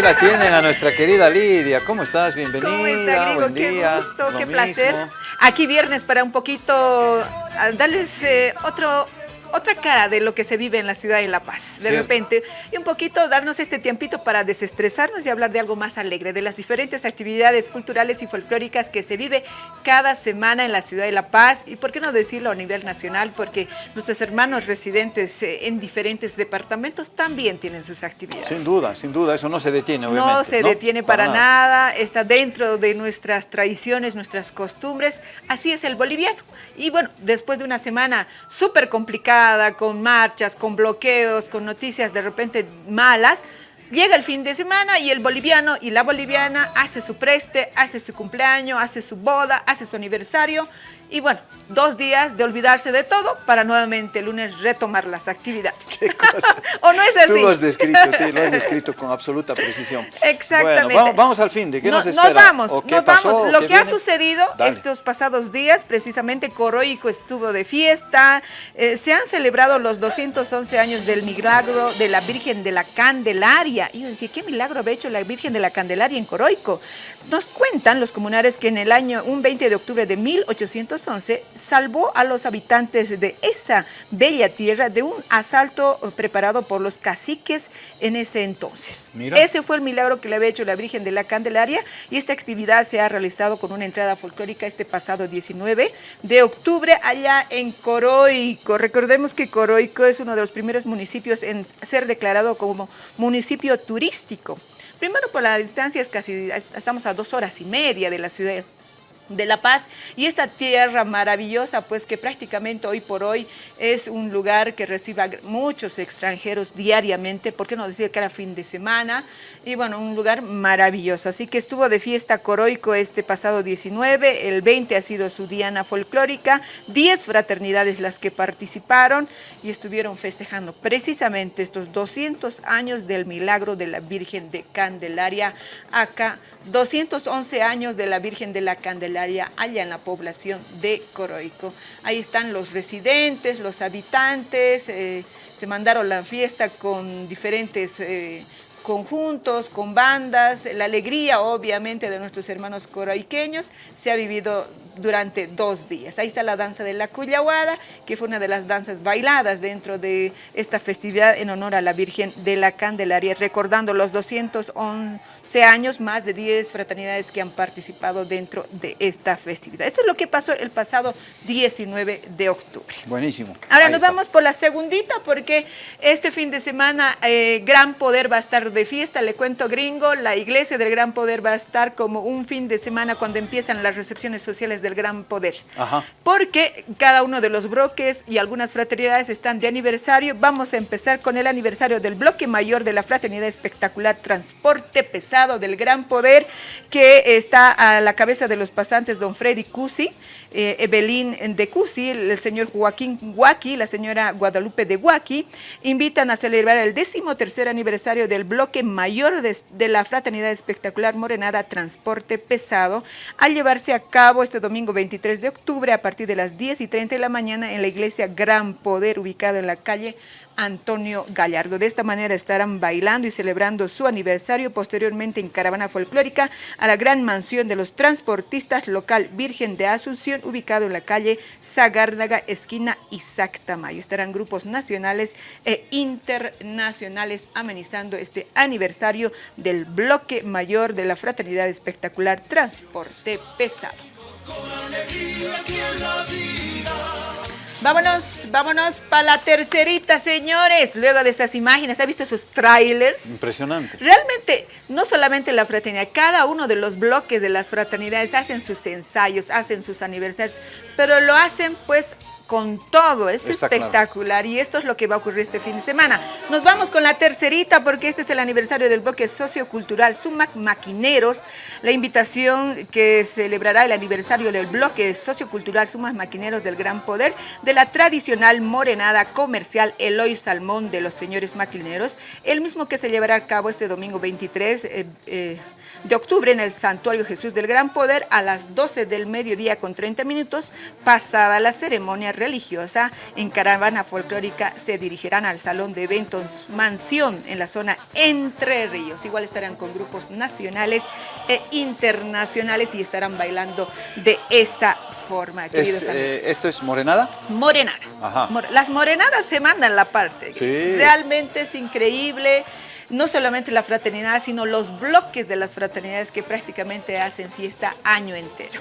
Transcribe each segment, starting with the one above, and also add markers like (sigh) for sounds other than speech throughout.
aquí la tienen a nuestra querida Lidia. ¿Cómo estás? Bienvenida. ¿Cómo está, Buen qué día. gusto, qué placer. Aquí viernes para un poquito ah, darles eh, otro otra cara de lo que se vive en la ciudad de La Paz, de Cierto. repente, y un poquito darnos este tiempito para desestresarnos y hablar de algo más alegre, de las diferentes actividades culturales y folclóricas que se vive cada semana en la ciudad de La Paz, y por qué no decirlo a nivel nacional, porque nuestros hermanos residentes eh, en diferentes departamentos también tienen sus actividades. Sin duda, sin duda, eso no se detiene, obviamente. No se detiene para, nada. nada. está dentro de nuestras tradiciones, nuestras costumbres. Así es el boliviano. Y bueno, después de una semana súper complicada, con marchas, con bloqueos, con noticias de repente malas, llega el fin de semana y el boliviano y la boliviana hace su preste, hace su cumpleaños, hace su boda, hace su aniversario. Y bueno, dos días de olvidarse de todo para nuevamente el lunes retomar las actividades. Qué cosa. (laughs) ¿O no es así? Tú lo has descrito, sí, lo has (laughs) descrito con absoluta precisión. Exactamente. Bueno, vamos, vamos al fin de, ¿qué No- nos espera? vamos, ¿O qué nos pasó? vamos. ¿O Lo que ha sucedido Dale. estos pasados días, precisamente Coroico estuvo de fiesta, eh, se han celebrado los 211 años del milagro de la Virgen de la Candelaria. Y yo decía, ¿qué milagro había hecho la Virgen de la Candelaria en Coroico? Nos cuentan los comunarios que en el año, un 20 de octubre de 1811, salvó a los habitantes de esa bella tierra de un asalto eh, preparado por los caciques en ese entonces. Mira. Ese fue el milagro que le había hecho la Virgen de la Candelaria y esta actividad se ha realizado con una entrada folclórica este pasado 19 de octubre allá en Coroico. Recordemos que Coroico es uno de los primeros municipios en ser declarado como municipio turístico. Primero por la distancia es casi, estamos a dos horas y media de la ciudad de La Paz. Y esta tierra maravillosa pues que prácticamente hoy por hoy es un lugar que recibe a muchos extranjeros diariamente, por qué no decir cada fin de semana y bueno, un lugar maravilloso, así que estuvo de fiesta Coroico este pasado 19, el 20 ha sido su diana folclórica, 10 fraternidades las que participaron y estuvieron festejando precisamente estos 200 años del milagro de la Virgen de Candelaria acá 211 años de la Virgen de la Candelaria allá en la población de Coroico. Ahí están los residentes, los habitantes, eh, se mandaron la fiesta con diferentes eh, conjuntos, con bandas, la alegría obviamente de nuestros hermanos coroiqueños se ha vivido durante dos días. Ahí está la danza de la Cuyahuada, que fue una de las danzas bailadas dentro de esta festividad en honor a la Virgen de la Candelaria, recordando los 211 años, más de 10 fraternidades que han participado dentro de esta festividad. Esto es lo que pasó el pasado 19 de octubre. Buenísimo. Ahora Ahí nos está. vamos por la segundita porque este fin de semana eh, Gran Poder va a estar de fiesta, le cuento gringo, la iglesia del Gran Poder va a estar como un fin de semana cuando empiezan las recepciones sociales del Gran Poder. Ajá. Porque cada uno de los bloques y algunas fraternidades están de aniversario. Vamos a empezar con el aniversario del bloque mayor de la Fraternidad Espectacular Transporte Pesado del Gran Poder, que está a la cabeza de los pasantes don Freddy Cusi, eh, Evelyn de Cusi, el señor Joaquín Huaki, la señora Guadalupe de Huaki, invitan a celebrar el décimo tercer aniversario del bloque mayor de, de la Fraternidad Espectacular Morenada Transporte Pesado, al llevarse a cabo este domingo 23 de octubre a partir de las 10 y 30 de la mañana en la iglesia Gran Poder, ubicado en la calle Antonio Gallardo. De esta manera estarán bailando y celebrando su aniversario posteriormente en caravana folclórica a la gran mansión de los transportistas local Virgen de Asunción, ubicado en la calle Zagárnaga, esquina Isaac Tamayo. Estarán grupos nacionales e internacionales amenizando este aniversario del bloque mayor de la Fraternidad Espectacular Transporte Pesado. Vámonos, vámonos para la tercerita, señores. Luego de esas imágenes, ¿ha visto esos trailers? Impresionante. Realmente, no solamente la fraternidad, cada uno de los bloques de las fraternidades hacen sus ensayos, hacen sus aniversarios, pero lo hacen pues con todo, es Está claro. espectacular y esto es lo que va a ocurrir este fin de semana. Nos vamos con la tercerita porque este es el aniversario del bloque sociocultural Sumac Maquineros, la invitación que celebrará el aniversario del bloque sociocultural Sumac Maquineros del Gran Poder de la tradicional morenada comercial Eloy Salmón de los señores maquineros, el mismo que se llevará a cabo este domingo 23 eh, eh, de octubre en el Santuario Jesús del Gran Poder a las 12 del mediodía con 30 minutos. Pasada la ceremonia religiosa. En caravana folclórica se dirigirán al Salón de Eventos Mansión en la zona Entre Ríos. Igual estarán con grupos nacionales e internacionales y estarán bailando de esta forma. Es, eh, ¿Esto es morenada? Morenada. Ajá. Las morenadas se mandan la parte. Sí. Realmente es increíble no solamente la fraternidad, sino los bloques de las fraternidades que prácticamente hacen fiesta año entero.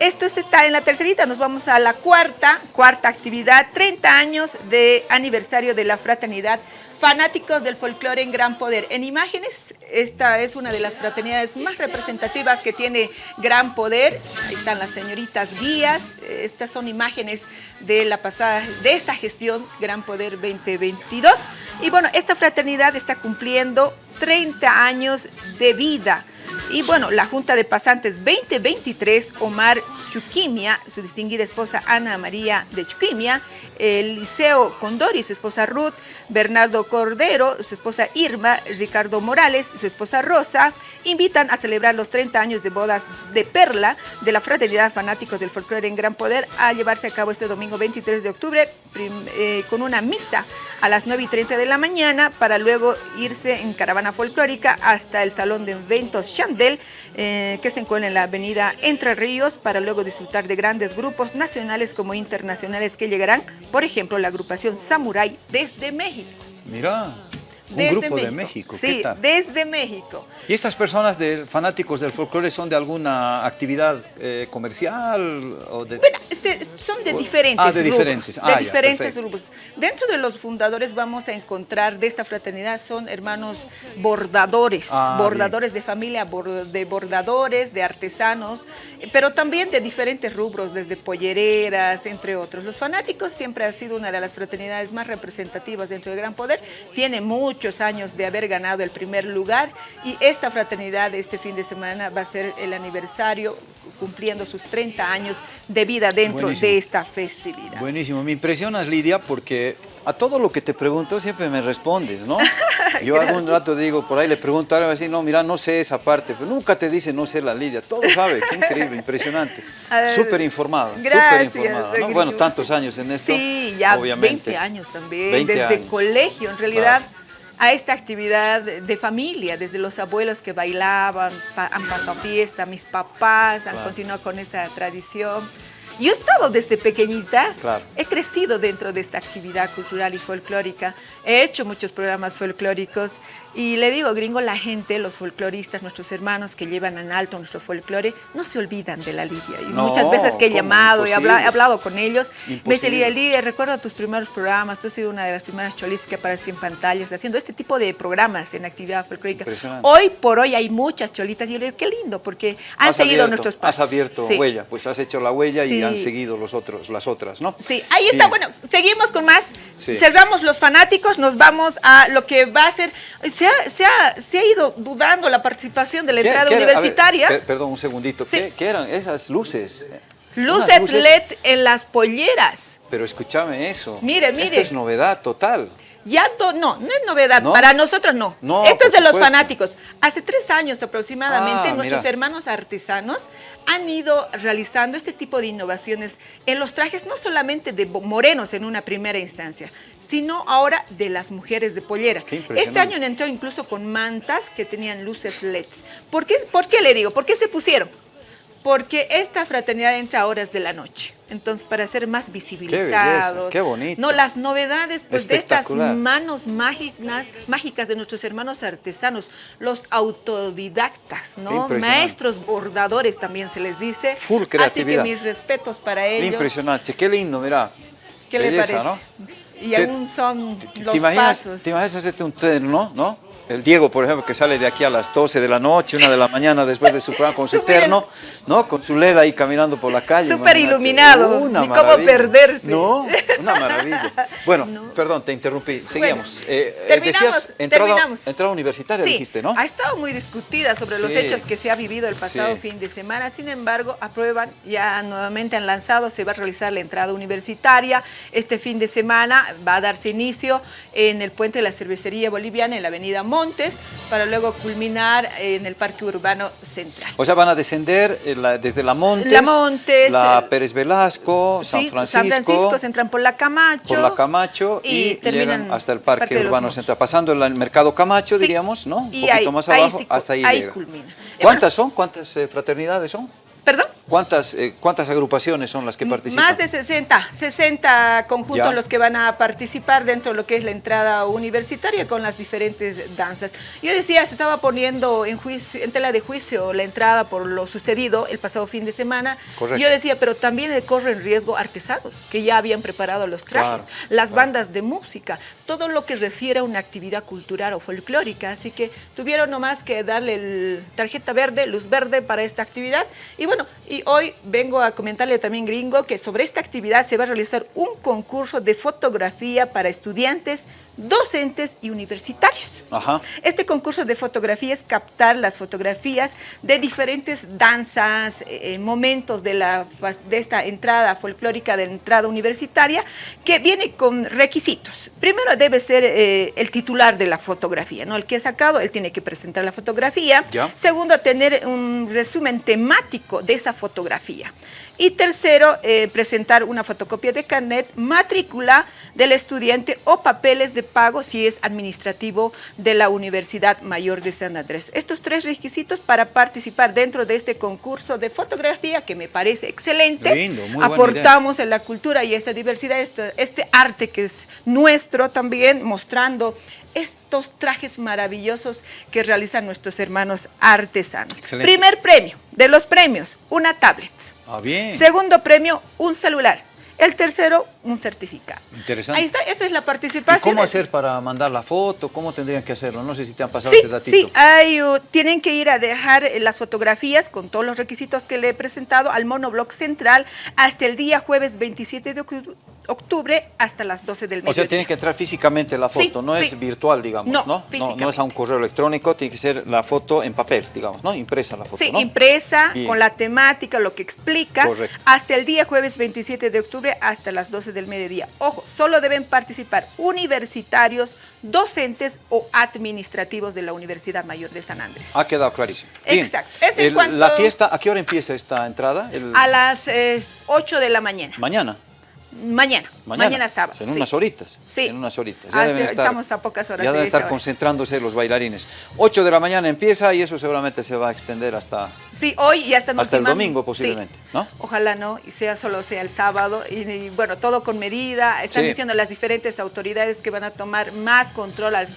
Esto está en la tercerita, nos vamos a la cuarta, cuarta actividad, 30 años de aniversario de la fraternidad Fanáticos del folclore en gran poder. En imágenes, esta es una de las fraternidades más representativas que tiene gran poder. Ahí están las señoritas guías. Estas son imágenes de la pasada, de esta gestión Gran Poder 2022. Y bueno, esta fraternidad está cumpliendo 30 años de vida. Y bueno, la Junta de Pasantes 2023, Omar Chuquimia, su distinguida esposa Ana María de Chuquimia, el Liceo Condori, su esposa Ruth, Bernardo Cordero, su esposa Irma, Ricardo Morales, su esposa Rosa, invitan a celebrar los 30 años de bodas de Perla de la Fraternidad Fanáticos del Folclore en Gran Poder a llevarse a cabo este domingo 23 de octubre eh, con una misa a las 9 y 30 de la mañana para luego irse en caravana folclórica hasta el Salón de Eventos Chandel eh, que se encuentra en la avenida Entre Ríos para luego disfrutar de grandes grupos nacionales como internacionales que llegarán, por ejemplo, la agrupación Samurai desde México. Mira. Un grupo de México. Sí, desde México. ¿Y estas personas de, fanáticos del folclore son de alguna actividad eh, comercial? O de... Bueno, este, son de diferentes ah, de diferentes. Grupos, de ah, diferentes grupos. Dentro de los fundadores vamos a encontrar de esta fraternidad son hermanos bordadores, ah, bordadores de familia, de bordadores, de artesanos, pero también de diferentes rubros, desde pollereras, entre otros. Los fanáticos siempre ha sido una de las fraternidades más representativas dentro del Gran Poder. Tiene mucho muchos años de haber ganado el primer lugar y esta fraternidad este fin de semana va a ser el aniversario cumpliendo sus 30 años de vida dentro de esta festividad. Buenísimo, me impresionas Lidia porque a todo lo que te pregunto siempre me respondes, ¿no? (laughs) Yo algún rato digo, por ahí le pregunto, ahora me no, mira, no sé esa parte, pero nunca te dice no sé la Lidia, todo sabe, qué increíble, (laughs) impresionante, súper informado, súper informado, ¿no? Bueno, tantos años en esto, Sí, ya obviamente. 20 años también, desde colegio, en realidad a esta actividad de familia, desde los abuelos que bailaban, han pasado fiesta, mis papás han continuado con esa tradición. Yo he estado desde pequeñita, he crecido dentro de esta actividad cultural y folclórica, he hecho muchos programas folclóricos. Y le digo, gringo, la gente, los folcloristas, nuestros hermanos que llevan en alto nuestro folclore, no se olvidan de la Lidia. Y muchas veces que he llamado y he hablado, con ellos, me dice Lidia, Lidia, recuerdo tus primeros programas, tú has sido una de las primeras cholitas que apareció en pantallas, haciendo este tipo de programas en actividad folclórica. Hoy por hoy hay muchas cholitas y yo le digo, qué lindo, porque han seguido nuestros pasos. Has abierto huella, pues has hecho la huella y han seguido los otros, las otras, ¿no? Sí, ahí está, bueno, seguimos con más, cerramos los fanáticos, nos vamos a lo que va a ser se ha, ido dudando la participación de la entrada universitaria. perdón, un segundito. ¿Qué, eran esas luces? Luces, LED en las polleras. Pero escúchame eso. Mire, mire. Esto es novedad total. Ya no, no es novedad, para nosotros no. Esto es de los fanáticos. Hace tres años aproximadamente ah, nuestros hermanos artesanos han ido realizando este tipo de innovaciones en los trajes, no solamente de morenos en una primera instancia, sino ahora de las mujeres de pollera. Este año entró incluso con mantas que tenían luces LED. ¿Por qué, ¿Por qué le digo? ¿Por qué se pusieron? Porque esta fraternidad entra a horas de la noche. Entonces, para ser más visibilizados. Qué, bonito. No, las novedades pues, de estas manos mágicas, mágicas de nuestros hermanos artesanos, los autodidactas, ¿no? Maestros bordadores también se les dice. Full creatividad. Así que mis respetos para ellos. Impresionante, qué lindo, mira. ¿Qué le parece? ¿no? Y aún son los ¿te imaginas, ¿Te imaginas hacerte un terno, no? El Diego, por ejemplo, que sale de aquí a las 12 de la noche, una de la mañana después de su programa con su terno, ¿no? Con su LED ahí caminando por la calle. Súper iluminado, ni cómo perderse. No, (laughs) una maravilla. Bueno, perdón, te interrumpí, seguíamos. Eh, eh, terminamos, decías, entrada, universitaria dijiste, ¿no? ha estado muy discutida sobre los hechos que se ha vivido el pasado fin de semana, sin embargo, aprueban, ya nuevamente han lanzado, se va a realizar la entrada universitaria. Este fin de semana va a darse inicio en el puente de la cervecería boliviana, en la avenida Mo Montes, para luego culminar en el Parque Urbano Central. O sea, van a descender eh, desde La Montes, La Montes, la el- Pérez Velasco, San Francisco, San Francisco, se entran por la Camacho. por la Camacho y, llegan hasta el Parque, los Urbano. Central, pasando el, Mercado Camacho, Sí. diríamos, ¿no? Un Y poquito ahí- más ahí abajo, sí, hasta ahí, ahí llega. culmina. ¿Cuántas son? ¿Cuántas eh, fraternidades son? ¿Perdón? ¿Cuántas, eh, ¿Cuántas agrupaciones son las que participan? Más de 60, 60 conjuntos Ya. los que van a participar dentro de lo que es la entrada universitaria con las diferentes danzas. Yo decía, se estaba poniendo en, juicio, en tela de juicio la entrada por lo sucedido el pasado fin de semana. Correcto. Yo decía, pero también corren riesgo artesanos que ya habían preparado los trajes, Claro, las claro. bandas de música, todo lo que refiere a una actividad cultural o folclórica. Así que tuvieron nomás que darle el tarjeta verde, luz verde para esta actividad. Y bueno, y hoy vengo a comentarle también, gringo, que sobre esta actividad se va a realizar un concurso de fotografía para estudiantes, docentes y universitarios. Ajá. Este concurso de fotografía es captar las fotografías de diferentes danzas, eh, momentos de, la, de esta entrada folclórica, de la entrada universitaria, que viene con requisitos. Primero debe ser eh, el titular de la fotografía, ¿no? El que ha sacado, él tiene que presentar la fotografía. Ya. Segundo, tener un resumen temático de esa fotografía. Y tercero, eh, presentar una fotocopia de carnet, matrícula del estudiante o papeles de pago si es administrativo de la Universidad Mayor de San Andrés. Estos tres requisitos para participar dentro de este concurso de fotografía que me parece excelente. Lindo, muy Aportamos en la cultura y esta diversidad, este, este arte que es nuestro también, mostrando estos trajes maravillosos que realizan nuestros hermanos artesanos. Excelente. Primer premio de los premios, una tablet. Ah, bien. Segundo premio, un celular. El tercero, un certificado. Interesante. Ahí está, esa es la ¿Y participación. cómo hacer para mandar la foto? ¿Cómo tendrían que hacerlo? No sé si te han pasado Sí, ese datito. sí, hay, uh, tienen que ir a dejar eh, las fotografías con todos los requisitos que le he presentado al monobloc central hasta el día jueves 27 de ocu- octubre hasta las 12 del O mediodía. sea, tiene que entrar físicamente la Sí, foto, no sí. es virtual, digamos, No, ¿no? No, es a un correo electrónico, tiene que ser la foto en papel, digamos, ¿no? Impresa la foto, Sí, ¿no? impresa, Bien. con la temática, lo que explica, Correcto. hasta el día jueves 27 de octubre hasta las 12 del mediodía. Ojo, solo deben participar universitarios, docentes o administrativos de la Universidad Mayor de San Andrés. Ha quedado clarísimo. Bien. Exacto. El- cuanto- La fiesta, ¿a qué hora empieza esta entrada? El- A las eh, 8 de la mañana. Mañana. Mañana, mañana, sábado. En sí. unas horitas. Sí. En unas horitas. Ah, Ya deben estar, estamos a pocas horas Ya de deben esa estar hora. concentrándose los bailarines. 8 de la mañana empieza y eso seguramente se va a extender hasta... Sí, hoy ya están Hasta el domingo posiblemente, Sí. ¿no? Ojalá no, y sea solo sea el sábado. Y, y, bueno, todo con medida. Están Sí. diciendo las diferentes autoridades que van a tomar más control al,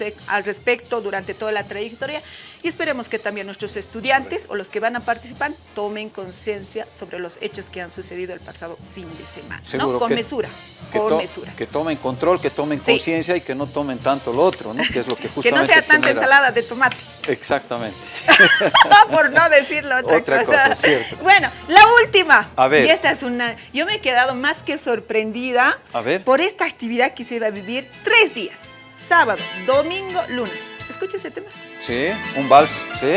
respecto durante toda la trayectoria. Y esperemos que también nuestros estudiantes o los que van a participar tomen conciencia sobre los hechos que han sucedido el pasado fin de semana. ¿no? Seguro Con que- mesura, que con mesura. Que tomen control, que tomen Sí. conciencia y que no tomen tanto lo otro, ¿no? Que es lo que (laughs) Que justamente no sea tanta genera- ensalada de tomate. Exactamente. (laughs) por no decirlo otra, Otra (laughs) cosa, cierto. Bueno, la última. A ver. Y esta es una. Yo me he quedado más que sorprendida A ver. por esta actividad que se iba a vivir tres días: sábado, domingo, lunes. Escucha ese tema. Sí, un vals, ¿sí?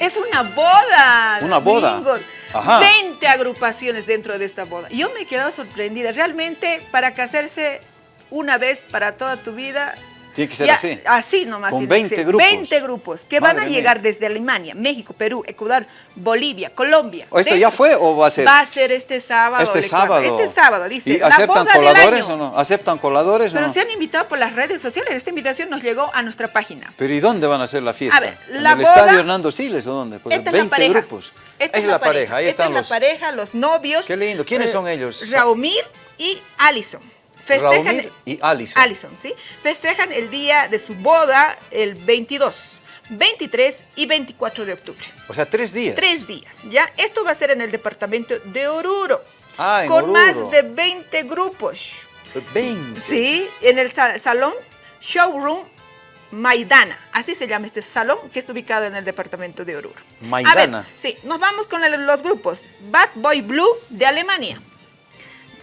Es una boda. Una boda. Domingo. Ajá. 20 agrupaciones dentro de esta boda. Yo me he quedado sorprendida. Realmente, para casarse una vez para toda tu vida. Tiene que ser ya, así. Así nomás. Con tiene que 20 ser. grupos. 20 grupos que van a Madre mía. llegar desde Alemania, México, Perú, Ecuador, Bolivia, Colombia. ¿O esto Dentro- ya fue o va a ser? Va a ser este sábado. Este sábado. Este sábado, dice. ¿Y la aceptan coladores año. o no? ¿Aceptan coladores o Pero no? se han invitado por las redes sociales. Esta invitación nos llegó a nuestra página. Pero ¿y dónde van a hacer la fiesta? A ver, ¿En la el boda- estadio Hernando Siles o dónde? Pues Esta 20 es la grupos. Esta es la pareja, ahí Esta están es los... la pareja, los novios. Qué lindo. ¿Quiénes eh, son ellos? Raumir y Alison. Festejan y Alison. Alison, ¿sí? Festejan el día de su boda el 22, 23 y 24 de octubre. O sea, tres días. Tres días, ¿ya? Esto va a ser en el departamento de Oruro. Ah, en con Oruro. más de 20 grupos. 20. Sí, en el sa- salón Showroom Maidana. Así se llama este salón que está ubicado en el departamento de Oruro. Maidana. A ver, sí, nos vamos con el- los grupos. Bad Boy Blue de Alemania.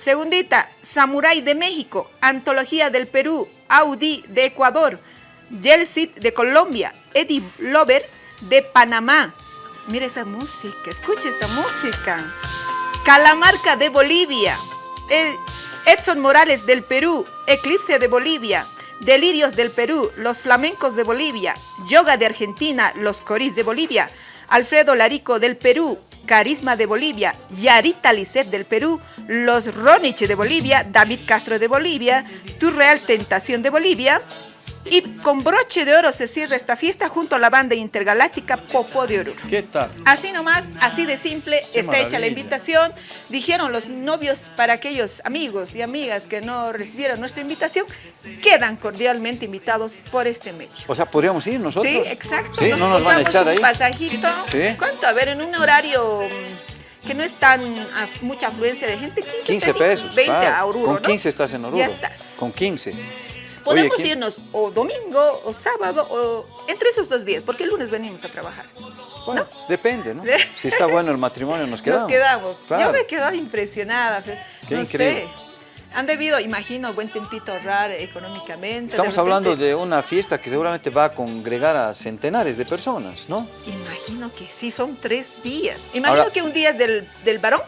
Segundita, Samurai de México, Antología del Perú, Audi de Ecuador, Yelsit de Colombia, Eddie Lover de Panamá. Mira esa música, escucha esa música. Calamarca de Bolivia, eh, Edson Morales del Perú, Eclipse de Bolivia, Delirios del Perú, Los Flamencos de Bolivia, Yoga de Argentina, Los Coris de Bolivia, Alfredo Larico del Perú, Carisma de Bolivia, Yarita Lisset del Perú, Los Ronich de Bolivia, David Castro de Bolivia, Tu Real Tentación de Bolivia, y con broche de oro se cierra esta fiesta junto a la banda intergaláctica Popo de Oruro. ¿Qué tal? Así nomás, así de simple, Qué está hecha la invitación. Dijeron los novios para aquellos amigos y amigas que no recibieron nuestra invitación, quedan cordialmente invitados por este medio. O sea, ¿podríamos ir nosotros? Sí, exacto. Sí, no nos van a echar un ahí. pasajito. Sí. ¿Cuánto? A ver, en un horario que no es tan af- mucha afluencia de gente, 15, 15 pesos. 20 claro. a Oruro, Con ¿no? 15 estás en Oruro. Ya estás. Con 15. Podemos Oye, ¿quién- irnos o domingo o sábado o entre esos dos días, porque el lunes venimos a trabajar. Bueno, depende, ¿no? (laughs) Si está bueno el matrimonio, nos quedamos. Nos quedamos. Claro. Yo me he quedado impresionada. Qué No increíble. sé. Han debido, imagino, buen tempito ahorrar económicamente. Estamos de repente- hablando de una fiesta que seguramente va a congregar a centenares de personas, ¿no? Imagino que sí, son tres días. Imagino Ahora- que un día es del, del varón,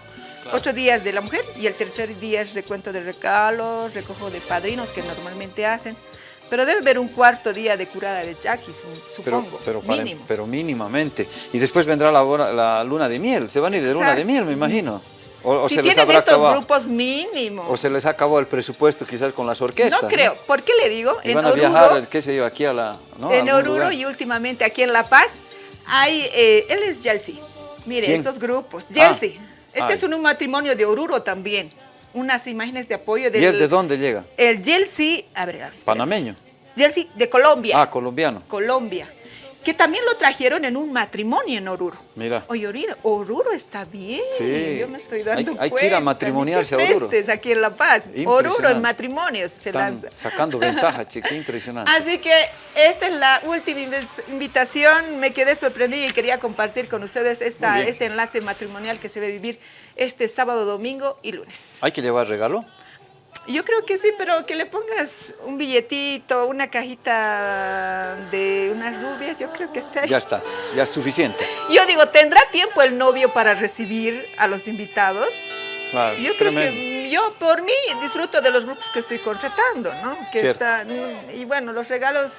otro día es de la mujer y el tercer día es recuento de regalos, recojo de padrinos que normalmente hacen. Pero debe haber un cuarto día de curada de yaquis, Pero, supongo, pero, para- mínimo. pero mínimamente. Y después vendrá la, la luna de miel. Se van a ir de luna de miel, me imagino. O, o si se les tienen habrá estos acabado. grupos mínimos. O se les acabó el presupuesto quizás con las orquestas. no creo. ¿Por qué le digo? Y en van a Oruro, viajar, qué sé yo, aquí a la. ¿no? en Oruro lugar. y últimamente aquí en La Paz hay, eh, él es Yelsi. Mire, ¿Quién? estos grupos. Ah. Este Ay. es un, un matrimonio de Oruro también. Unas imágenes de apoyo del... ¿Y él de dónde llega? El Yelsi, a ver, a ver, espera. Panameño. Yelsi de Colombia. Ah, colombiano. Colombia. Que también lo trajeron en un matrimonio en Oruro. Mira. Oye, Oruro, Oruro está bien. Sí. Yo me estoy dando Hay- hay que ir a matrimoniarse a Oruro. aquí en La Paz. Oruro en matrimonios se Están sacando ventaja, qué impresionante. Así que esta es la última invi- invitación. Me quedé sorprendida y quería compartir con ustedes esta, este enlace matrimonial que se va a vivir este sábado, domingo y lunes. ¿Hay que llevar regalo? Yo creo que sí, pero que le pongas un billetito, una cajita de unas rubias, yo creo que está ahí. Ya está, ya es suficiente. Yo digo, ¿tendrá tiempo el novio para recibir a los invitados? Claro, Yo es creo tremendo. que yo por mí disfruto de los grupos que estoy contratando, ¿no? Que Cierto. están- y bueno, los regalos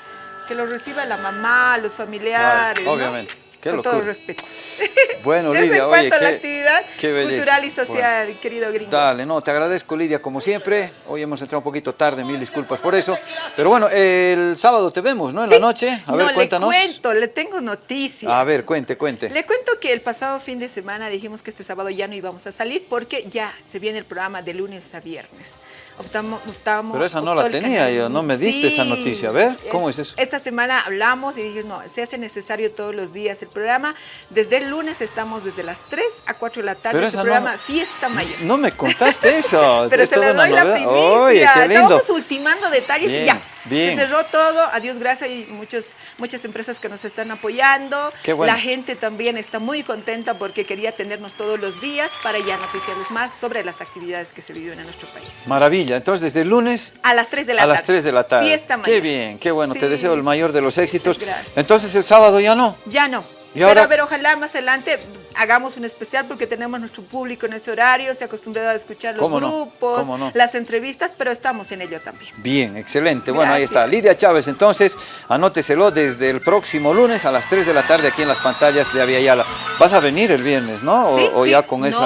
que los reciba la mamá, los Claro, familiares. ¿no? Qué Con todo respeto. (laughs) Bueno, Lidia, en oye, a la qué- actividad qué cultural y social, querido gringo. Dale, no, te agradezco Lidia como siempre. Hoy hemos entrado un poquito tarde, mil disculpas por eso. Pero bueno, el sábado te vemos, ¿no? En la noche. A no, ver, cuéntanos. le cuento, le tengo noticias. A ver, cuente, cuente. Le cuento que el pasado fin de semana dijimos que este sábado ya no íbamos a salir porque ya se viene el programa de lunes a viernes. Optamos, optamos, Pero esa no la tenía yo, no me diste esa noticia. A ver, ¿cómo es eso? Esta semana hablamos y dije, no, se hace necesario todos los días el programa. Desde el lunes estamos desde las 3 a 4 de la tarde. Pero en su no- programa Fiesta Mayor. No me contaste eso. (laughs) Pero es se una doy la primicia. Oye, qué lindo. Estábamos ultimando detalles Bien, y ya. bien. Se cerró todo. A Dios gracias y muchos, muchas empresas que nos están apoyando. Qué bueno. La gente también está muy contenta porque quería tenernos todos los días para ya noticiarles más sobre las actividades que se viven en nuestro país. Maravilla. Entonces, desde el lunes A las 3 de la a tarde. las 3 de la tarde. Fiesta Qué mayor. bien, qué bueno. Te deseo el mayor de los éxitos. Gracias. Entonces, el sábado ya no. Ya no. ¿Y Pero ahora? a ver, ojalá más adelante hagamos un especial porque tenemos nuestro público en ese horario, se ha acostumbrado a escuchar los grupos, las entrevistas, pero estamos en ello también. Bien, excelente. Bueno, ahí está. Lidia Chávez, entonces, anóteselo desde el próximo lunes a las 3 de la tarde aquí en las pantallas de Aviala. Vas a venir el viernes, ¿no? O, Sí, o sí. ya con No, esa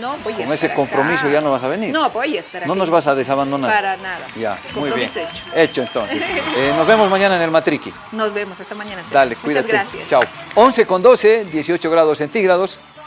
no, voy a con ese acá. compromiso ya no vas a venir. No, voy a estar aquí. No nos vas a desabandonar. Para nada. Ya, muy bien. Hecho. Hecho entonces. (laughs) Eh, nos vemos mañana en el Matriqui. Nos vemos, hasta mañana. Dale, Muchas cuídate. gracias. Chao. 11 con 12, 18 grados centígrados.